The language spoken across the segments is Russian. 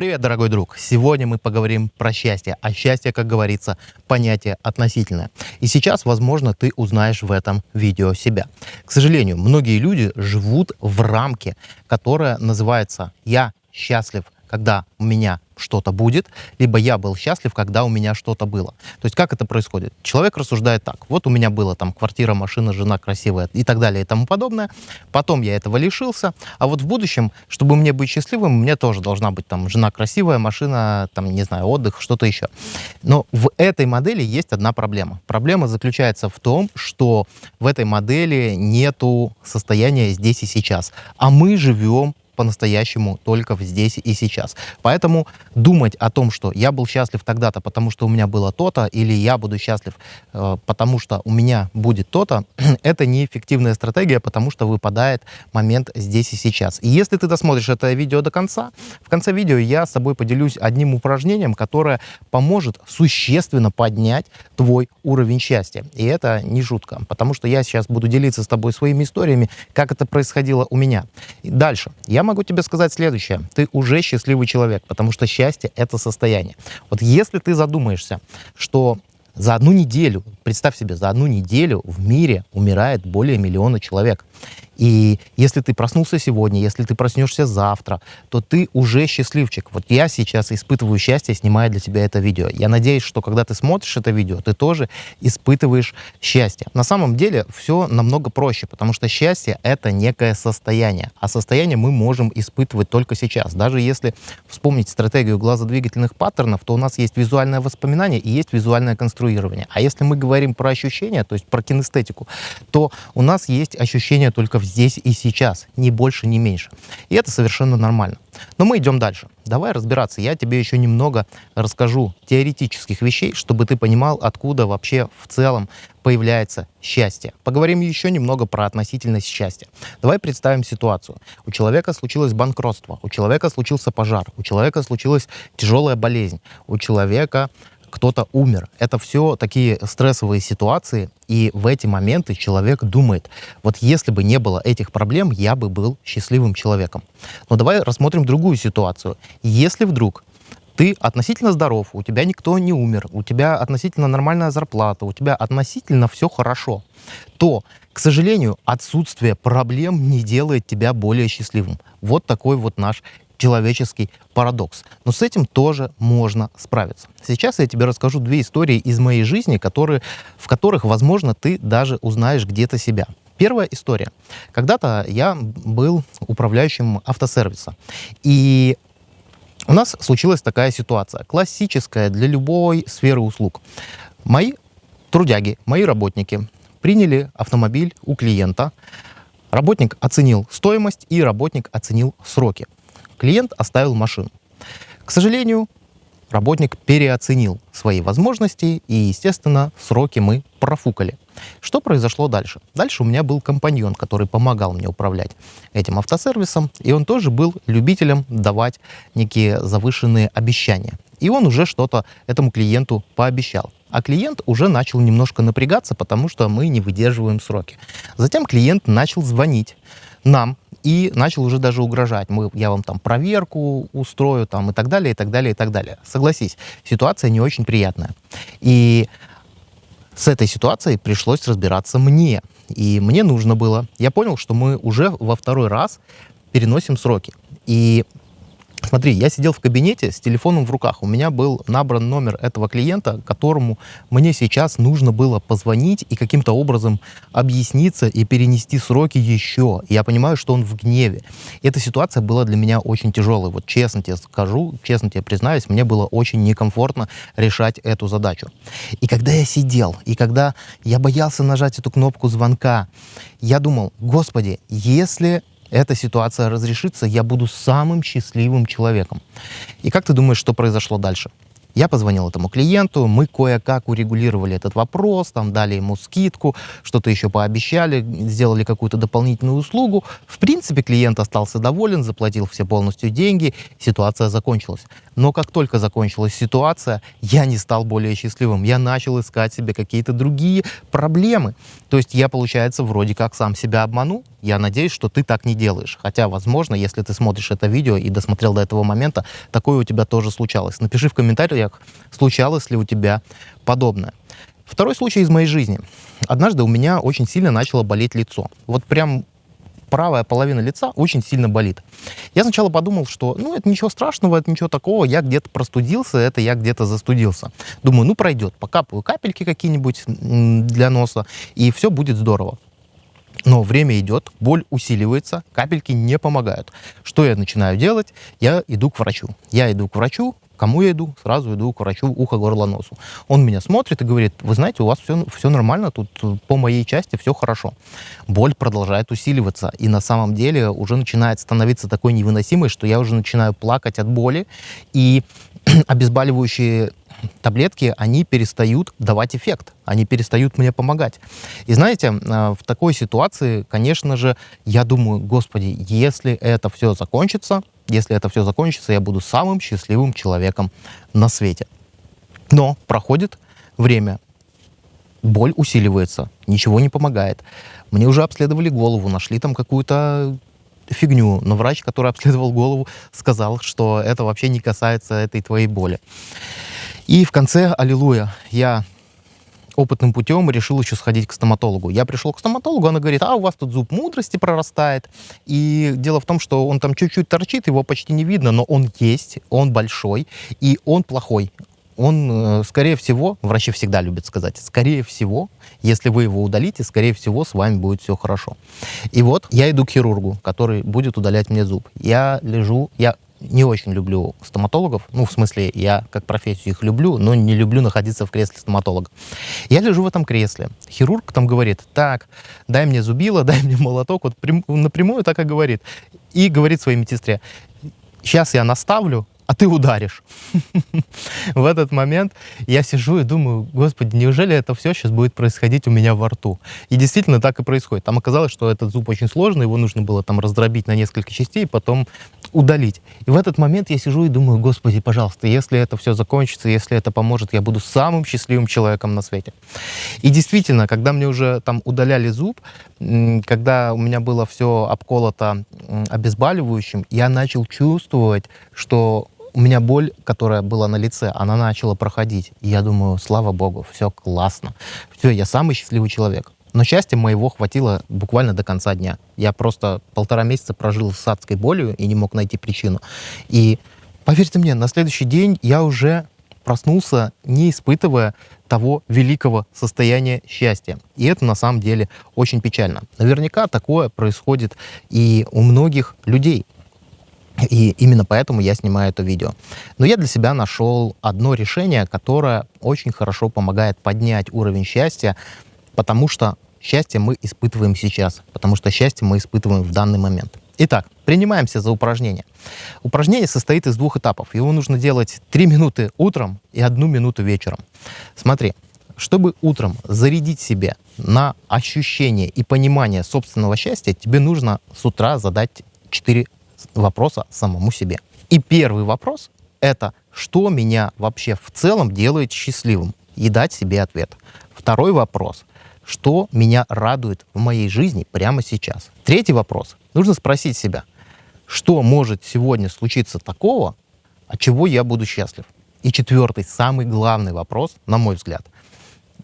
Привет, дорогой друг! Сегодня мы поговорим про счастье. А счастье, как говорится, понятие относительное. И сейчас, возможно, ты узнаешь в этом видео себя. К сожалению, многие люди живут в рамке, которая называется «я счастлив когда у меня что-то будет, либо я был счастлив, когда у меня что-то было. То есть как это происходит? Человек рассуждает так. Вот у меня была там квартира, машина, жена красивая и так далее и тому подобное. Потом я этого лишился. А вот в будущем, чтобы мне быть счастливым, мне тоже должна быть там жена красивая, машина, там, не знаю, отдых, что-то еще. Но в этой модели есть одна проблема. Проблема заключается в том, что в этой модели нету состояния здесь и сейчас. А мы живем по-настоящему только здесь и сейчас. Поэтому думать о том, что я был счастлив тогда-то, потому что у меня было то-то, или я буду счастлив, э, потому что у меня будет то-то, это неэффективная стратегия, потому что выпадает момент здесь и сейчас. И если ты досмотришь это видео до конца, в конце видео я с тобой поделюсь одним упражнением, которое поможет существенно поднять твой уровень счастья. И это не шутка, потому что я сейчас буду делиться с тобой своими историями, как это происходило у меня. Дальше. Я могу тебе сказать следующее. Ты уже счастливый человек, потому что счастье — это состояние. Вот если ты задумаешься, что за одну неделю, представь себе, за одну неделю в мире умирает более миллиона человек. И если ты проснулся сегодня, если ты проснешься завтра, то ты уже счастливчик. Вот я сейчас испытываю счастье, снимая для тебя это видео. Я надеюсь, что когда ты смотришь это видео, ты тоже испытываешь счастье. На самом деле все намного проще, потому что счастье — это некое состояние. А состояние мы можем испытывать только сейчас. Даже если вспомнить стратегию глазодвигательных паттернов, то у нас есть визуальное воспоминание и есть визуальное конструирование. А если мы говорим про ощущения, то есть про кинестетику, то у нас есть ощущение только в здесь и сейчас, ни больше, ни меньше. И это совершенно нормально. Но мы идем дальше. Давай разбираться. Я тебе еще немного расскажу теоретических вещей, чтобы ты понимал, откуда вообще в целом появляется счастье. Поговорим еще немного про относительность счастья. Давай представим ситуацию. У человека случилось банкротство, у человека случился пожар, у человека случилась тяжелая болезнь, у человека кто-то умер. Это все такие стрессовые ситуации, и в эти моменты человек думает, вот если бы не было этих проблем, я бы был счастливым человеком. Но давай рассмотрим другую ситуацию. Если вдруг ты относительно здоров, у тебя никто не умер, у тебя относительно нормальная зарплата, у тебя относительно все хорошо, то, к сожалению, отсутствие проблем не делает тебя более счастливым. Вот такой вот наш человеческий парадокс. Но с этим тоже можно справиться. Сейчас я тебе расскажу две истории из моей жизни, которые, в которых, возможно, ты даже узнаешь где-то себя. Первая история. Когда-то я был управляющим автосервиса. И у нас случилась такая ситуация, классическая для любой сферы услуг. Мои трудяги, мои работники приняли автомобиль у клиента, работник оценил стоимость и работник оценил сроки клиент оставил машину. К сожалению, работник переоценил свои возможности, и, естественно, сроки мы профукали. Что произошло дальше? Дальше у меня был компаньон, который помогал мне управлять этим автосервисом, и он тоже был любителем давать некие завышенные обещания. И он уже что-то этому клиенту пообещал. А клиент уже начал немножко напрягаться, потому что мы не выдерживаем сроки. Затем клиент начал звонить нам и начал уже даже угрожать. Мы, я вам там проверку устрою там, и так далее, и так далее, и так далее. Согласись, ситуация не очень приятная. И с этой ситуацией пришлось разбираться мне. И мне нужно было. Я понял, что мы уже во второй раз переносим сроки. И Смотри, я сидел в кабинете с телефоном в руках. У меня был набран номер этого клиента, которому мне сейчас нужно было позвонить и каким-то образом объясниться и перенести сроки еще. Я понимаю, что он в гневе. Эта ситуация была для меня очень тяжелой. Вот честно тебе скажу, честно тебе признаюсь, мне было очень некомфортно решать эту задачу. И когда я сидел, и когда я боялся нажать эту кнопку звонка, я думал, господи, если эта ситуация разрешится, я буду самым счастливым человеком. И как ты думаешь, что произошло дальше? Я позвонил этому клиенту, мы кое-как урегулировали этот вопрос, там дали ему скидку, что-то еще пообещали, сделали какую-то дополнительную услугу. В принципе, клиент остался доволен, заплатил все полностью деньги, ситуация закончилась. Но как только закончилась ситуация, я не стал более счастливым. Я начал искать себе какие-то другие проблемы. То есть я, получается, вроде как сам себя обманул, Я надеюсь, что ты так не делаешь. Хотя, возможно, если ты смотришь это видео и досмотрел до этого момента, такое у тебя тоже случалось. Напиши в комментариях, случалось ли у тебя подобное. Второй случай из моей жизни. Однажды у меня очень сильно начало болеть лицо. Вот прям правая половина лица очень сильно болит. Я сначала подумал, что ну это ничего страшного, это ничего такого, я где-то простудился, это я где-то застудился. Думаю, ну пройдет, покапаю капельки какие-нибудь для носа, и все будет здорово. Но время идет, боль усиливается, капельки не помогают. Что я начинаю делать? Я иду к врачу. Я иду к врачу, Кому я иду? Сразу иду к врачу ухо, горло, носу. Он меня смотрит и говорит, вы знаете, у вас все, все нормально, тут по моей части все хорошо. Боль продолжает усиливаться, и на самом деле уже начинает становиться такой невыносимой, что я уже начинаю плакать от боли, и обезболивающие таблетки, они перестают давать эффект, они перестают мне помогать. И знаете, э, в такой ситуации, конечно же, я думаю, господи, если это все закончится, если это все закончится, я буду самым счастливым человеком на свете. Но проходит время, боль усиливается, ничего не помогает. Мне уже обследовали голову, нашли там какую-то фигню, но врач, который обследовал голову, сказал, что это вообще не касается этой твоей боли. И в конце, аллилуйя, я опытным путем решил еще сходить к стоматологу. Я пришел к стоматологу, она говорит, а у вас тут зуб мудрости прорастает. И дело в том, что он там чуть-чуть торчит, его почти не видно, но он есть, он большой, и он плохой. Он, э, скорее всего, врачи всегда любят сказать, скорее всего, если вы его удалите, скорее всего, с вами будет все хорошо. И вот я иду к хирургу, который будет удалять мне зуб. Я лежу, я не очень люблю стоматологов. Ну, в смысле, я как профессию их люблю, но не люблю находиться в кресле стоматолога. Я лежу в этом кресле. Хирург там говорит, так, дай мне зубило, дай мне молоток. Вот прям, напрямую так и говорит. И говорит своей медсестре, сейчас я наставлю, а ты ударишь. В этот момент я сижу и думаю, господи, неужели это все сейчас будет происходить у меня во рту? И действительно так и происходит. Там оказалось, что этот зуб очень сложный, его нужно было там раздробить на несколько частей, потом удалить. И в этот момент я сижу и думаю, господи, пожалуйста, если это все закончится, если это поможет, я буду самым счастливым человеком на свете. И действительно, когда мне уже там удаляли зуб, когда у меня было все обколото обезболивающим, я начал чувствовать, что у меня боль, которая была на лице, она начала проходить. И я думаю, слава богу, все классно. Все, я самый счастливый человек. Но счастья моего хватило буквально до конца дня. Я просто полтора месяца прожил с адской болью и не мог найти причину. И поверьте мне, на следующий день я уже проснулся, не испытывая того великого состояния счастья. И это на самом деле очень печально. Наверняка такое происходит и у многих людей. И именно поэтому я снимаю это видео. Но я для себя нашел одно решение, которое очень хорошо помогает поднять уровень счастья, потому что счастье мы испытываем сейчас, потому что счастье мы испытываем в данный момент. Итак, принимаемся за упражнение. Упражнение состоит из двух этапов. Его нужно делать 3 минуты утром и 1 минуту вечером. Смотри, чтобы утром зарядить себе на ощущение и понимание собственного счастья, тебе нужно с утра задать 4 вопроса самому себе. И первый вопрос — это что меня вообще в целом делает счастливым? И дать себе ответ. Второй вопрос — что меня радует в моей жизни прямо сейчас? Третий вопрос. Нужно спросить себя, что может сегодня случиться такого, от чего я буду счастлив? И четвертый, самый главный вопрос, на мой взгляд,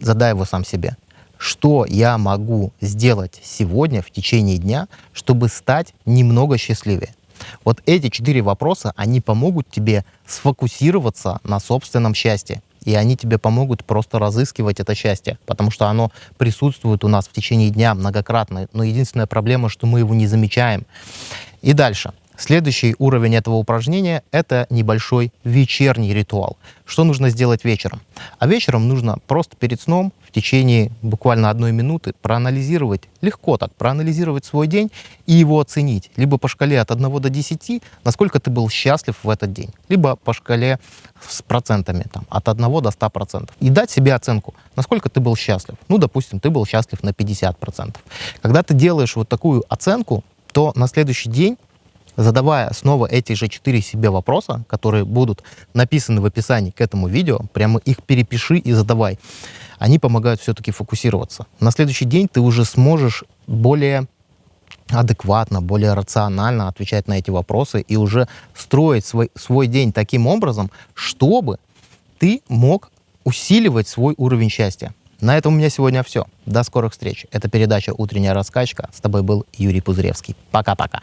задай его сам себе. Что я могу сделать сегодня в течение дня, чтобы стать немного счастливее? Вот эти четыре вопроса, они помогут тебе сфокусироваться на собственном счастье. И они тебе помогут просто разыскивать это счастье, потому что оно присутствует у нас в течение дня многократно. Но единственная проблема, что мы его не замечаем. И дальше. Следующий уровень этого упражнения – это небольшой вечерний ритуал. Что нужно сделать вечером? А вечером нужно просто перед сном в течение буквально одной минуты проанализировать, легко так, проанализировать свой день и его оценить. Либо по шкале от 1 до 10, насколько ты был счастлив в этот день. Либо по шкале с процентами, там, от 1 до 100%. И дать себе оценку, насколько ты был счастлив. Ну, допустим, ты был счастлив на 50%. Когда ты делаешь вот такую оценку, то на следующий день задавая снова эти же четыре себе вопроса, которые будут написаны в описании к этому видео, прямо их перепиши и задавай. Они помогают все-таки фокусироваться. На следующий день ты уже сможешь более адекватно, более рационально отвечать на эти вопросы и уже строить свой, свой день таким образом, чтобы ты мог усиливать свой уровень счастья. На этом у меня сегодня все. До скорых встреч. Это передача «Утренняя раскачка». С тобой был Юрий Пузыревский. Пока-пока.